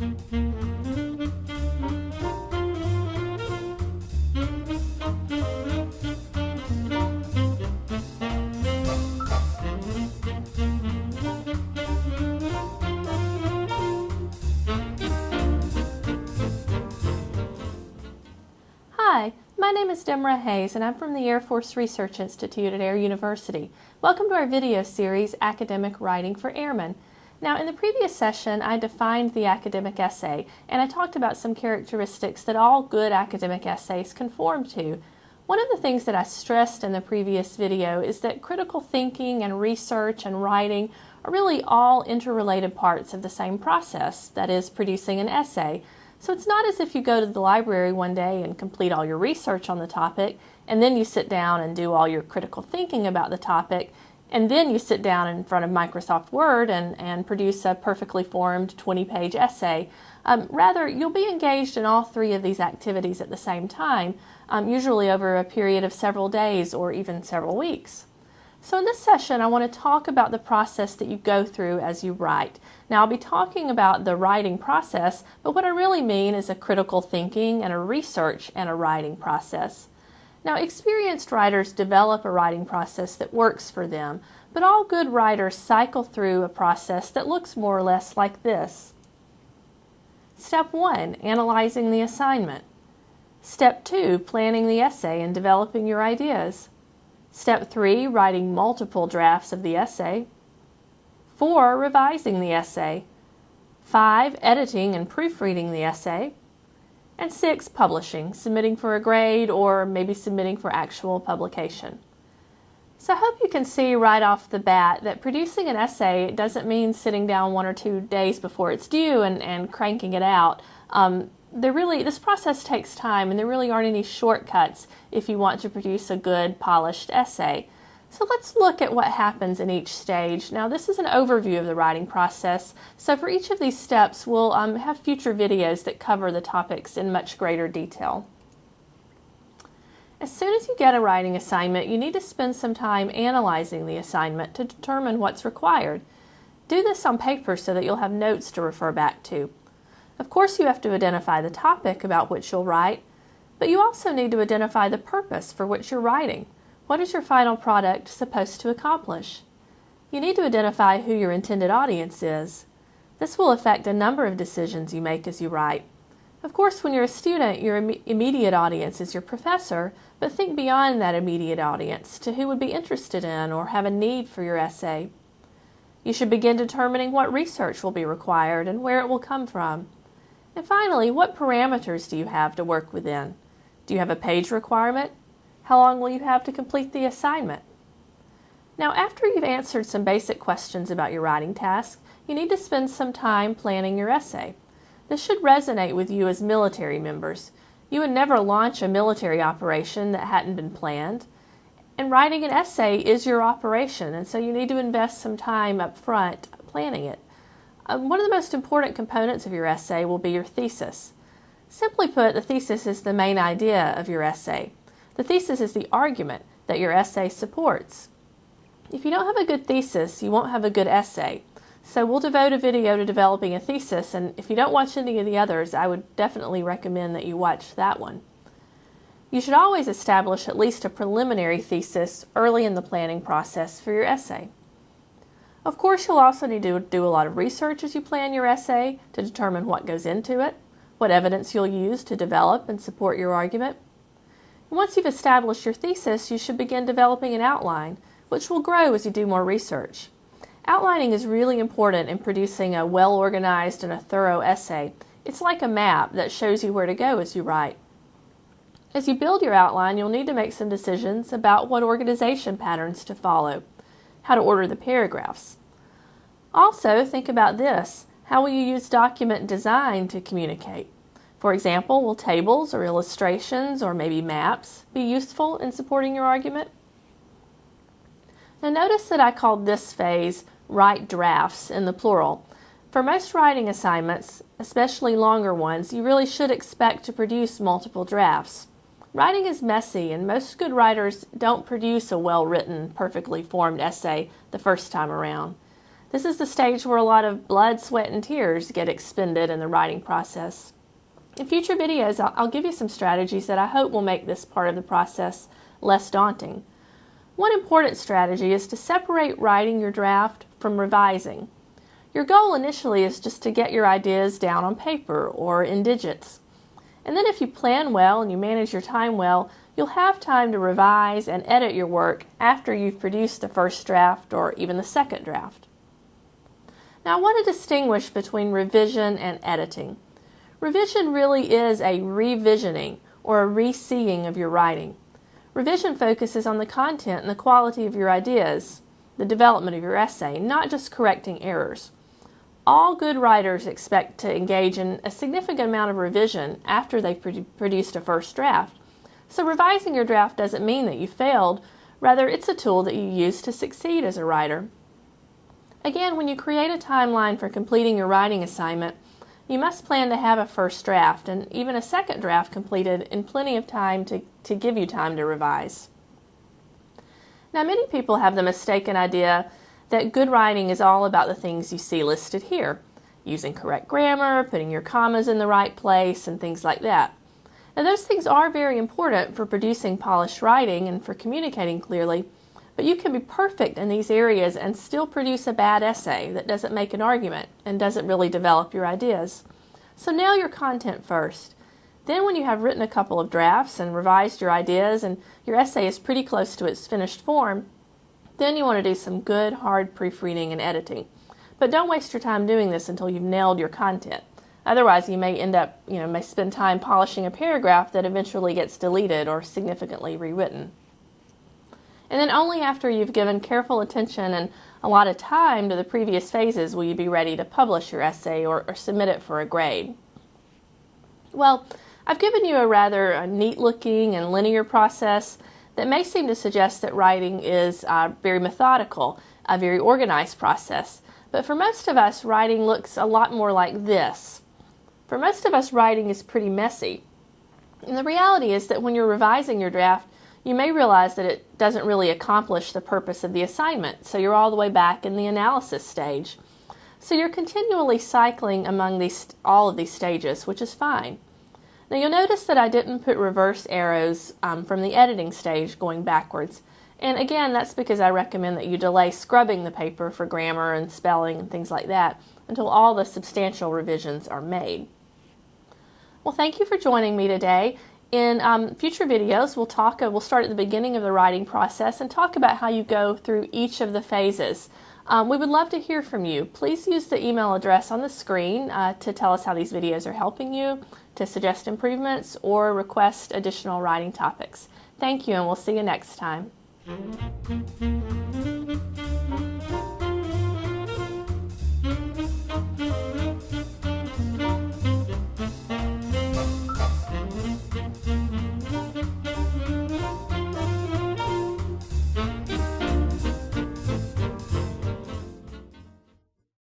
Hi, my name is Demra Hayes and I'm from the Air Force Research Institute at Air University. Welcome to our video series, Academic Writing for Airmen. Now in the previous session I defined the academic essay and I talked about some characteristics that all good academic essays conform to. One of the things that I stressed in the previous video is that critical thinking and research and writing are really all interrelated parts of the same process, that is producing an essay. So it's not as if you go to the library one day and complete all your research on the topic, and then you sit down and do all your critical thinking about the topic, and then you sit down in front of Microsoft Word and, and produce a perfectly formed 20 page essay. Um, rather, you'll be engaged in all three of these activities at the same time, um, usually over a period of several days or even several weeks. So in this session, I want to talk about the process that you go through as you write. Now, I'll be talking about the writing process, but what I really mean is a critical thinking and a research and a writing process. Now, experienced writers develop a writing process that works for them, but all good writers cycle through a process that looks more or less like this. Step 1, analyzing the assignment. Step 2, planning the essay and developing your ideas. Step 3, writing multiple drafts of the essay. 4. Revising the essay. 5. Editing and proofreading the essay. And 6. Publishing, submitting for a grade or maybe submitting for actual publication. So I hope you can see right off the bat that producing an essay doesn't mean sitting down one or two days before it's due and, and cranking it out. Um, there really this process takes time and there really aren't any shortcuts if you want to produce a good polished essay. So let's look at what happens in each stage. Now this is an overview of the writing process. So for each of these steps we'll um, have future videos that cover the topics in much greater detail. As soon as you get a writing assignment, you need to spend some time analyzing the assignment to determine what's required. Do this on paper so that you'll have notes to refer back to. Of course, you have to identify the topic about which you'll write, but you also need to identify the purpose for which you're writing. What is your final product supposed to accomplish? You need to identify who your intended audience is. This will affect a number of decisions you make as you write. Of course, when you're a student, your Im immediate audience is your professor, but think beyond that immediate audience to who would be interested in or have a need for your essay. You should begin determining what research will be required and where it will come from. And finally, what parameters do you have to work within? Do you have a page requirement? How long will you have to complete the assignment? Now, after you've answered some basic questions about your writing task, you need to spend some time planning your essay. This should resonate with you as military members. You would never launch a military operation that hadn't been planned. And writing an essay is your operation, and so you need to invest some time up front planning it. Um, one of the most important components of your essay will be your thesis. Simply put, the thesis is the main idea of your essay. The thesis is the argument that your essay supports. If you don't have a good thesis, you won't have a good essay. So we'll devote a video to developing a thesis, and if you don't watch any of the others, I would definitely recommend that you watch that one. You should always establish at least a preliminary thesis early in the planning process for your essay. Of course, you'll also need to do a lot of research as you plan your essay to determine what goes into it, what evidence you'll use to develop and support your argument. Once you've established your thesis, you should begin developing an outline, which will grow as you do more research. Outlining is really important in producing a well-organized and a thorough essay. It's like a map that shows you where to go as you write. As you build your outline, you'll need to make some decisions about what organization patterns to follow how to order the paragraphs. Also, think about this. How will you use document design to communicate? For example, will tables or illustrations or maybe maps be useful in supporting your argument? Now notice that I called this phase write drafts in the plural. For most writing assignments, especially longer ones, you really should expect to produce multiple drafts. Writing is messy, and most good writers don't produce a well-written, perfectly formed essay the first time around. This is the stage where a lot of blood, sweat, and tears get expended in the writing process. In future videos, I'll, give you some strategies that I hope will make this part of the process less daunting. One important strategy is to separate writing your draft from revising. Your goal initially is just to get your ideas down on paper or in digits. And then if you plan well and you manage your time well, you'll have time to revise and edit your work after you've produced the first draft or even the second draft. Now I want to distinguish between revision and editing. Revision really is a revisioning or a reseeing of your writing. Revision focuses on the content and the quality of your ideas, the development of your essay, not just correcting errors. All good writers expect to engage in a significant amount of revision after they've produced a first draft. So revising your draft doesn't mean that you failed, rather it's a tool that you use to succeed as a writer. Again, when you create a timeline for completing your writing assignment, you must plan to have a first draft and even a second draft completed in plenty of time to, to give you time to revise. Now, many people have the mistaken idea that good writing is all about the things you see listed here using correct grammar, putting your commas in the right place, and things like that. Now, those things are very important for producing polished writing and for communicating clearly, but you can be perfect in these areas and still produce a bad essay that doesn't make an argument and doesn't really develop your ideas. So nail your content first. Then when you have written a couple of drafts and revised your ideas and your essay is pretty close to its finished form, then you want to do some good hard proofreading and editing. But don't waste your time doing this until you've nailed your content. Otherwise, you may end up, you know, may spend time polishing a paragraph that eventually gets deleted or significantly rewritten. And then only after you've given careful attention and a lot of time to the previous phases will you be ready to publish your essay or, or submit it for a grade. Well, I've given you a rather uh, neat looking and linear process that may seem to suggest that writing is uh, very methodical, a very organized process. But for most of us, writing looks a lot more like this. For most of us, writing is pretty messy. And the reality is that when you're revising your draft, you may realize that it doesn't really accomplish the purpose of the assignment, so you're all the way back in the analysis stage. So you're continually cycling among these, all of these stages, which is fine. Now you'll notice that I didn't put reverse arrows um, from the editing stage going backwards. And again, that's because I recommend that you delay scrubbing the paper for grammar and spelling and things like that until all the substantial revisions are made. Well, thank you for joining me today. In um, future videos, we'll talk. Uh, we'll start at the beginning of the writing process and talk about how you go through each of the phases. Um, we would love to hear from you. Please use the email address on the screen uh, to tell us how these videos are helping you, to suggest improvements, or request additional writing topics. Thank you, and we'll see you next time.